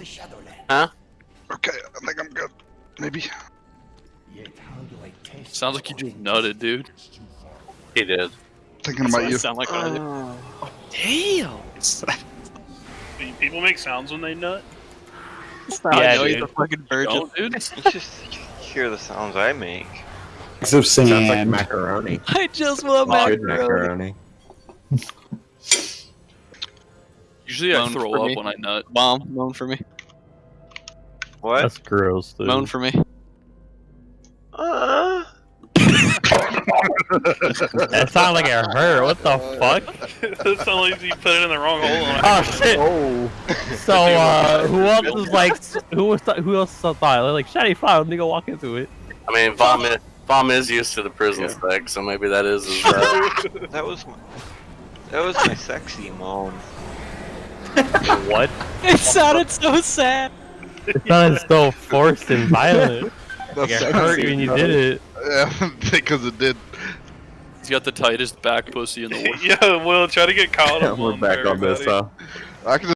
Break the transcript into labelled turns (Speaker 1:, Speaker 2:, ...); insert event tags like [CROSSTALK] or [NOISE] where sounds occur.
Speaker 1: the Shadowland.
Speaker 2: Huh?
Speaker 3: Okay, I think I'm good. Maybe.
Speaker 1: Yet how do I test
Speaker 4: Sounds like you just nutted, dude.
Speaker 2: He did.
Speaker 3: Thinking about you.
Speaker 4: sound like I did. Damn.
Speaker 5: Do People make sounds when they nut.
Speaker 4: I
Speaker 6: Yeah,
Speaker 4: know he's
Speaker 6: dude.
Speaker 4: a fucking virgin.
Speaker 5: Don't, dude.
Speaker 7: Just hear the sounds I make.
Speaker 8: So
Speaker 6: Sounds like macaroni.
Speaker 4: I just want macaroni.
Speaker 6: macaroni.
Speaker 4: Usually I
Speaker 6: Moan
Speaker 4: throw
Speaker 6: for
Speaker 4: up
Speaker 6: me.
Speaker 4: when I nut.
Speaker 6: Mom, moan for me.
Speaker 7: What?
Speaker 9: That's gross, dude.
Speaker 6: Moan for me.
Speaker 7: Uh, [LAUGHS]
Speaker 9: That sounded like it hurt. What the fuck?
Speaker 5: That's only if you put it in the wrong hole.
Speaker 9: Oh [LAUGHS] shit! So, [LAUGHS] uh, who else was like, who was, who else thought like, shiny file? Nigga, walk into it.
Speaker 2: I mean, Vom is, Vom is used to the prison spec, so maybe that is his. Uh,
Speaker 7: that was my, that was my sexy moan.
Speaker 9: What?
Speaker 6: It sounded so sad.
Speaker 9: It sounded so forced and violent. Like [LAUGHS]
Speaker 3: That's
Speaker 9: it hurt when you did it.
Speaker 3: Yeah, [LAUGHS] because it did.
Speaker 4: He's got the tightest back pussy in the world. [LAUGHS]
Speaker 5: yeah, well, try to get caught.
Speaker 6: We're back on this, huh?
Speaker 3: I can